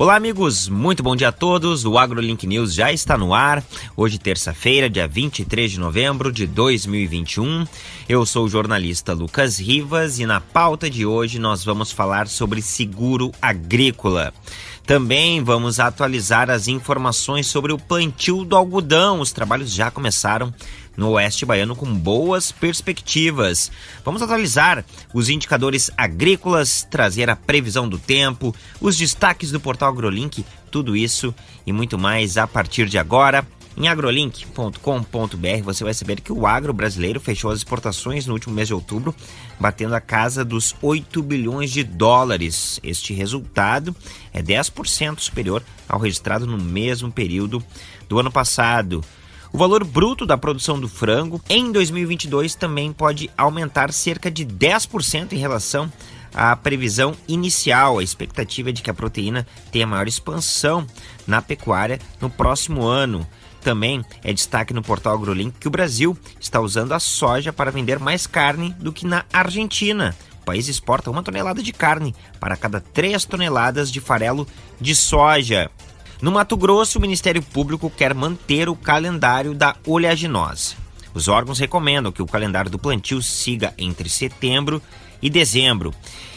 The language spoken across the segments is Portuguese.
Olá, amigos, muito bom dia a todos. O AgroLink News já está no ar. Hoje, terça-feira, dia 23 de novembro de 2021. Eu sou o jornalista Lucas Rivas e na pauta de hoje nós vamos falar sobre seguro agrícola. Também vamos atualizar as informações sobre o plantio do algodão. Os trabalhos já começaram no Oeste Baiano com boas perspectivas. Vamos atualizar os indicadores agrícolas, trazer a previsão do tempo, os destaques do portal AgroLink, tudo isso e muito mais a partir de agora. Em agrolink.com.br você vai saber que o agro brasileiro fechou as exportações no último mês de outubro, batendo a casa dos 8 bilhões de dólares. Este resultado é 10% superior ao registrado no mesmo período do ano passado. O valor bruto da produção do frango em 2022 também pode aumentar cerca de 10% em relação à previsão inicial. A expectativa é de que a proteína tenha maior expansão na pecuária no próximo ano. Também é destaque no portal AgroLink que o Brasil está usando a soja para vender mais carne do que na Argentina. O país exporta uma tonelada de carne para cada três toneladas de farelo de soja. No Mato Grosso, o Ministério Público quer manter o calendário da oleaginosa. Os órgãos recomendam que o calendário do plantio siga entre setembro e dezembro.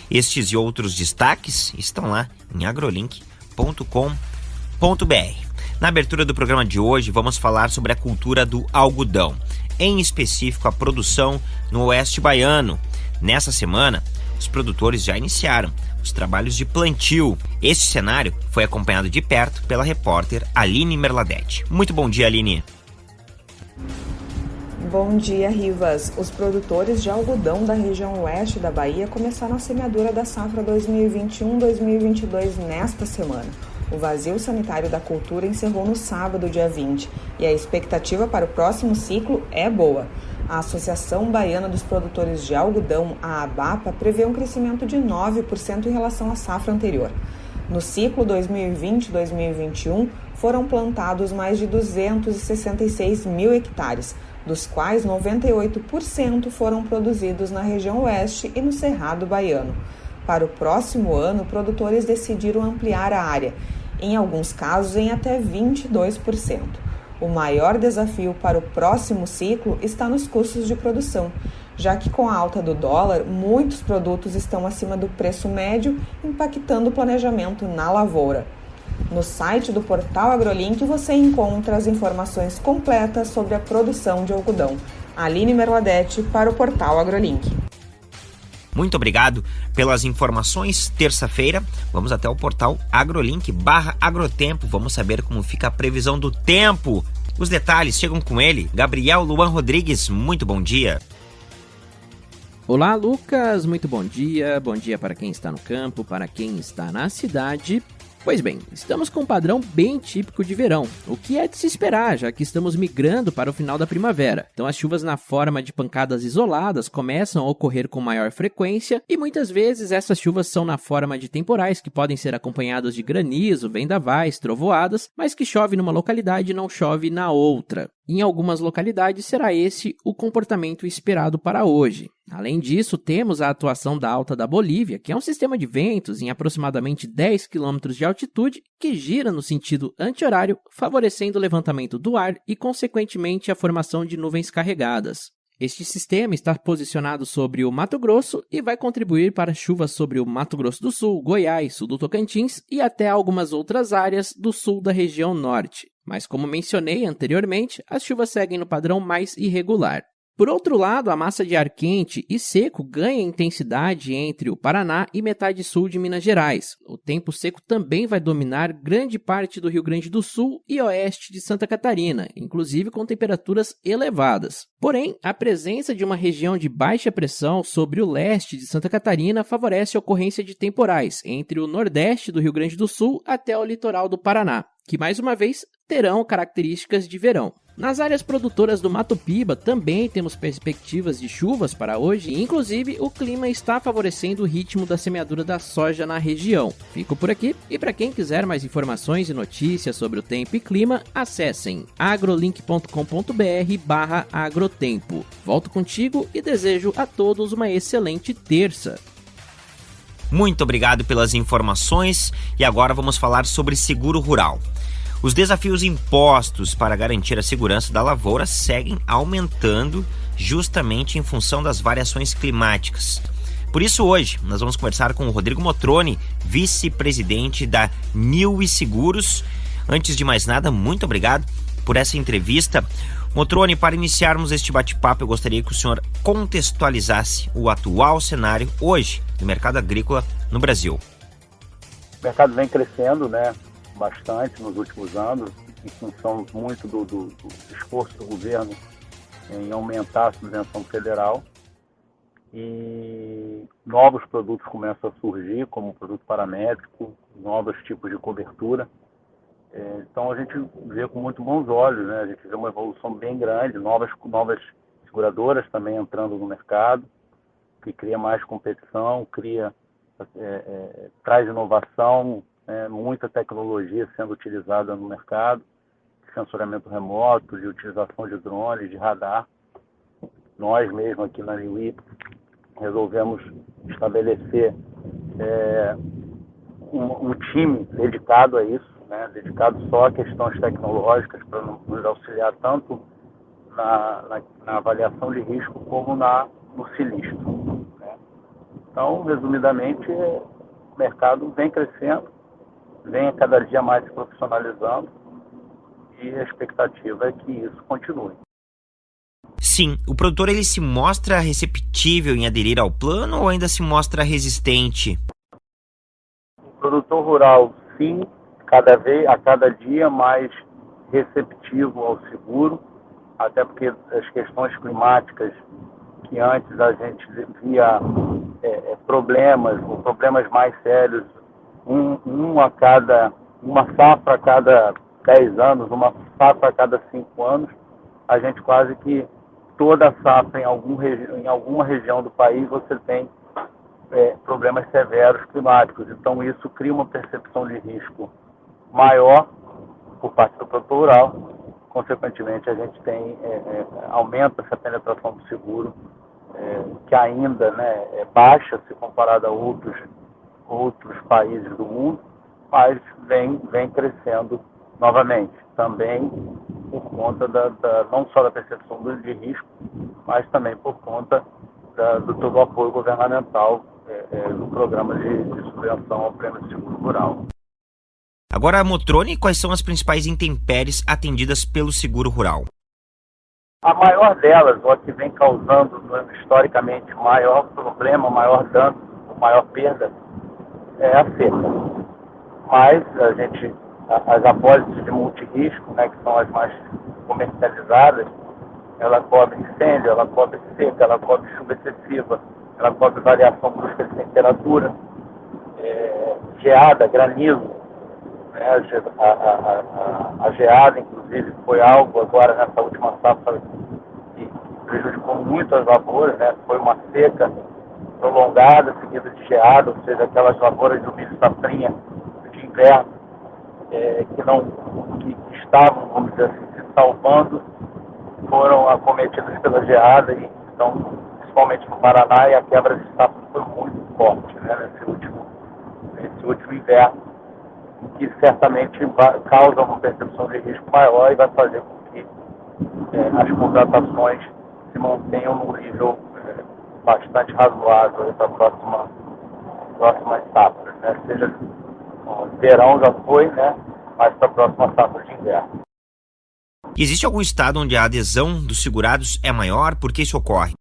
Estes e outros destaques estão lá em agrolink.com.br. Na abertura do programa de hoje, vamos falar sobre a cultura do algodão, em específico a produção no Oeste Baiano. Nessa semana, os produtores já iniciaram os trabalhos de plantio. Este cenário foi acompanhado de perto pela repórter Aline Merladete. Muito bom dia, Aline. Bom dia, Rivas. Os produtores de algodão da região oeste da Bahia começaram a semeadura da safra 2021-2022 nesta semana. O vazio sanitário da cultura encerrou no sábado, dia 20, e a expectativa para o próximo ciclo é boa. A Associação Baiana dos Produtores de Algodão, a ABAPA, prevê um crescimento de 9% em relação à safra anterior. No ciclo 2020-2021, foram plantados mais de 266 mil hectares, dos quais 98% foram produzidos na região oeste e no Cerrado Baiano. Para o próximo ano, produtores decidiram ampliar a área, em alguns casos em até 22%. O maior desafio para o próximo ciclo está nos custos de produção, já que com a alta do dólar, muitos produtos estão acima do preço médio, impactando o planejamento na lavoura. No site do portal AgroLink você encontra as informações completas sobre a produção de algodão. Aline Merladete para o portal AgroLink. Muito obrigado pelas informações. Terça-feira, vamos até o portal agrolink barra agrotempo. Vamos saber como fica a previsão do tempo. Os detalhes chegam com ele, Gabriel Luan Rodrigues. Muito bom dia. Olá, Lucas. Muito bom dia. Bom dia para quem está no campo, para quem está na cidade. Pois bem, estamos com um padrão bem típico de verão, o que é de se esperar, já que estamos migrando para o final da primavera. Então as chuvas na forma de pancadas isoladas começam a ocorrer com maior frequência e muitas vezes essas chuvas são na forma de temporais que podem ser acompanhados de granizo, vendavais, trovoadas, mas que chove numa localidade e não chove na outra. Em algumas localidades será esse o comportamento esperado para hoje. Além disso, temos a atuação da Alta da Bolívia, que é um sistema de ventos em aproximadamente 10 km de altitude que gira no sentido anti-horário, favorecendo o levantamento do ar e, consequentemente, a formação de nuvens carregadas. Este sistema está posicionado sobre o Mato Grosso e vai contribuir para chuvas sobre o Mato Grosso do Sul, Goiás, sul do Tocantins e até algumas outras áreas do sul da região norte. Mas, como mencionei anteriormente, as chuvas seguem no padrão mais irregular. Por outro lado, a massa de ar quente e seco ganha intensidade entre o Paraná e metade sul de Minas Gerais. O tempo seco também vai dominar grande parte do Rio Grande do Sul e oeste de Santa Catarina, inclusive com temperaturas elevadas. Porém, a presença de uma região de baixa pressão sobre o leste de Santa Catarina favorece a ocorrência de temporais entre o nordeste do Rio Grande do Sul até o litoral do Paraná, que mais uma vez terão características de verão. Nas áreas produtoras do Mato Piba também temos perspectivas de chuvas para hoje, e inclusive o clima está favorecendo o ritmo da semeadura da soja na região. Fico por aqui e para quem quiser mais informações e notícias sobre o tempo e clima, acessem agrolink.com.br/agrotempo. Volto contigo e desejo a todos uma excelente terça. Muito obrigado pelas informações e agora vamos falar sobre seguro rural. Os desafios impostos para garantir a segurança da lavoura seguem aumentando justamente em função das variações climáticas. Por isso, hoje, nós vamos conversar com o Rodrigo Motroni, vice-presidente da New e Seguros. Antes de mais nada, muito obrigado por essa entrevista. Motroni, para iniciarmos este bate-papo, eu gostaria que o senhor contextualizasse o atual cenário hoje do mercado agrícola no Brasil. O mercado vem crescendo, né, bastante nos últimos anos, em função muito do, do, do esforço do governo em aumentar a subvenção federal e novos produtos começam a surgir, como produto paramétrico, novos tipos de cobertura. É, então a gente vê com muito bons olhos, né? A gente vê uma evolução bem grande, novas novas seguradoras também entrando no mercado, que cria mais competição, cria é, é, traz inovação, é, muita tecnologia sendo utilizada no mercado, sensoriamento remoto, de utilização de drones, de radar. Nós mesmo aqui na Liui resolvemos estabelecer é, um, um, time dedicado a isso, né, dedicado só a questões tecnológicas para nos auxiliar tanto na, na, na, avaliação de risco como na, no sinistro. Né. Então, resumidamente, o mercado vem crescendo, vem a cada dia mais se profissionalizando e a expectativa é que isso continue. Sim, o produtor ele se mostra receptível em aderir ao plano ou ainda se mostra resistente? O produtor rural, sim, cada vez, a cada dia mais receptivo ao seguro, até porque as questões climáticas que antes a gente via é, é problemas, ou problemas mais sérios, um, um a cada, uma safra a cada 10 anos, uma safra a cada 5 anos, a gente quase que toda safra em, algum em alguma região do país você tem é, problemas severos climáticos. Então isso cria uma percepção de risco maior por parte do produtor rural. Consequentemente, a gente tem é, é, aumenta essa penetração do seguro, é, que ainda né, é baixa se comparada a outros outros países do mundo, mas vem vem crescendo novamente. Também por conta da, da, não só da percepção de risco, mas também por conta da, do todo o apoio governamental é, é, no programa de, de subvenção ao prêmio de seguro rural. Agora, Motrone, quais são as principais intempéries atendidas pelo seguro rural? A maior delas, ou a que vem causando historicamente maior problema, maior dano, maior perda, é a seca. Mas a gente as apólices de multirisco, né, que são as mais comercializadas, ela cobre incêndio, ela cobre seca, ela cobre chuva excessiva, ela cobre variação brusca de temperatura, é, geada, granizo. Né, a, a, a, a, geada, inclusive, foi algo agora nessa última safra que prejudicou muito as lavouras, né, foi uma seca prolongada, seguida de geada, ou seja, aquelas lavouras do milho safrinha de inverno é, que não que estavam, vamos dizer assim, se salvando, foram acometidos pela geada e então, principalmente no Paraná, e a quebra de safra foi muito forte né, nesse, último, nesse último inverno, que certamente causa uma percepção de risco maior e vai fazer com que é, as contratações se mantenham num nível bastante razoável para a próxima, próxima safra, né? seja o verão já foi, né? Mas para a próxima safra de inverno. Existe algum estado onde a adesão dos segurados é maior? Por que isso ocorre?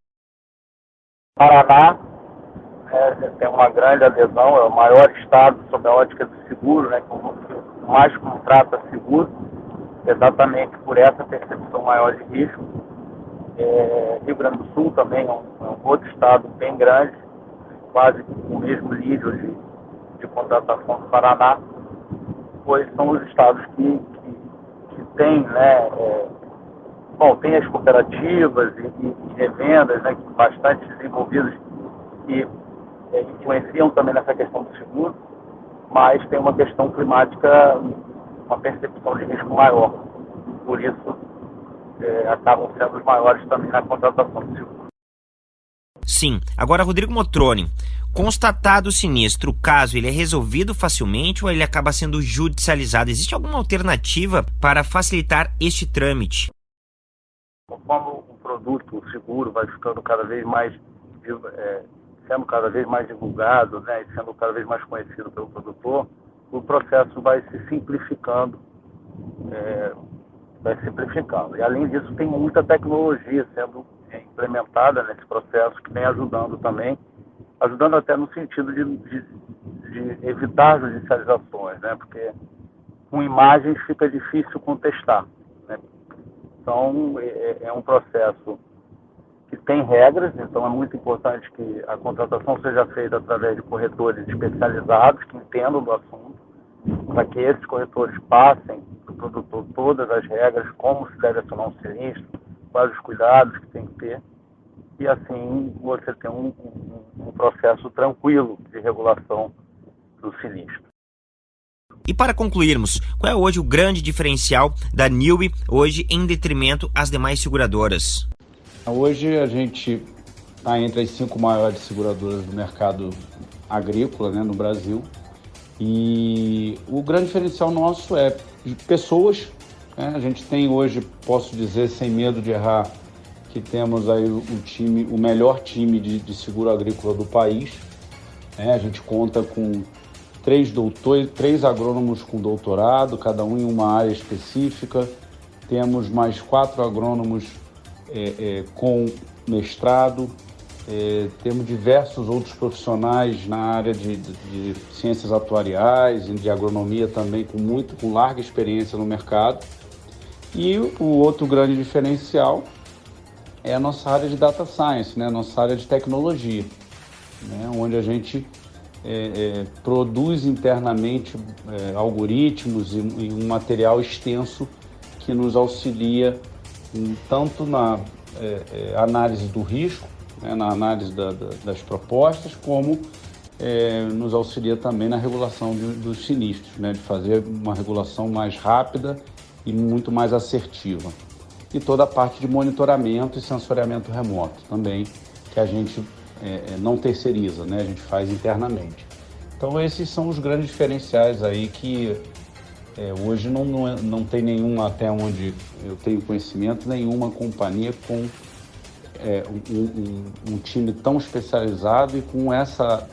Paraná é, tem uma grande adesão, é o maior estado sob a ótica do seguro, né, que mais contrata seguro, exatamente por essa percepção maior de risco. É, Rio Grande do Sul também é um, é um, outro estado bem grande, quase com o mesmo nível de, de contratação do Paraná, pois são os estados que, que, que têm, né, é, bom, tem as cooperativas e, e, e revendas, né, bastante desenvolvidas, que é, influenciam também nessa questão do seguro, mas tem uma questão climática, uma percepção de risco maior. Por isso, é, acabam sendo os maiores também na contratação seguro. Sim. Agora, Rodrigo Motroni, constatado o sinistro, o caso ele é resolvido facilmente ou ele acaba sendo judicializado? Existe alguma alternativa para facilitar este trâmite? Como o produto, o seguro, vai ficando cada vez mais, é, sendo cada vez mais divulgado, né, e sendo cada vez mais conhecido pelo produtor, o processo vai se simplificando, é, vai simplificando. E além disso, tem muita tecnologia sendo implementada nesse processo que vem ajudando também, ajudando até no sentido de, de, de evitar judicializações, né? Porque com imagens fica difícil contestar. Né? Então é, é, é um processo que tem regras, então é muito importante que a contratação seja feita através de corretores especializados que entendam do assunto, para que esses corretores passem para o produtor todas as regras, como se deve acionar um sinistro, quais os cuidados que tem que ter, e assim você tem um, um, um processo tranquilo de regulação do sinistro. E para concluirmos, qual é hoje o grande diferencial da Newbie hoje em detrimento às demais seguradoras? Hoje a gente está entre as cinco maiores seguradoras do mercado agrícola né, no Brasil. E o grande diferencial nosso é pessoas é, a gente tem hoje, posso dizer sem medo de errar, que temos aí o, time, o melhor time de, de seguro agrícola do país. É, a gente conta com três, doutores, três agrônomos com doutorado, cada um em uma área específica. Temos mais quatro agrônomos é, é, com mestrado. É, temos diversos outros profissionais na área de, de, de, ciências atuariais e de agronomia também com muito com larga experiência no mercado. E o outro grande diferencial é a nossa área de data science, né? nossa área de tecnologia, né? onde a gente é, é, produz internamente é, algoritmos e, e, um material extenso que nos auxilia em, tanto na é, é, análise do risco, né? na análise da, da, das propostas, como é, nos auxilia também na regulação de, dos sinistros, né? de fazer uma regulação mais rápida e muito mais assertiva. E toda a parte de monitoramento e sensoriamento remoto também, que a gente é, é, não terceiriza, né? a gente faz internamente. Então esses são os grandes diferenciais aí que é, hoje não, não, é, não tem nenhuma, até onde eu tenho conhecimento, nenhuma companhia com é, um, um, um, time tão especializado e com essa,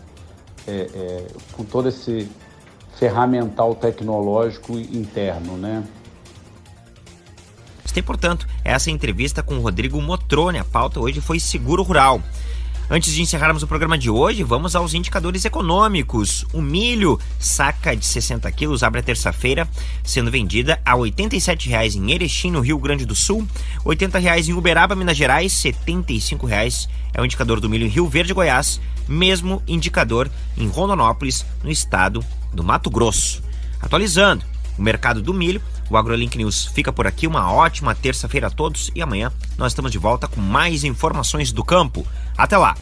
é, é, com todo esse ferramental tecnológico interno, né? tem, portanto, essa entrevista com o Rodrigo Motrone. A pauta hoje foi seguro rural. Antes de encerrarmos o programa de hoje, vamos aos indicadores econômicos. O milho, saca de 60 quilos, abre a terça-feira, sendo vendida a R$ 87,00 em Erechim, no Rio Grande do Sul, R$ 80,00 em Uberaba, Minas Gerais, R$ 75,00 é o indicador do milho em Rio Verde, Goiás, mesmo indicador em Rondonópolis, no estado do Mato Grosso. Atualizando, o mercado do milho. O AgroLink News fica por aqui. Uma ótima terça-feira a todos e amanhã nós estamos de volta com mais informações do campo. または。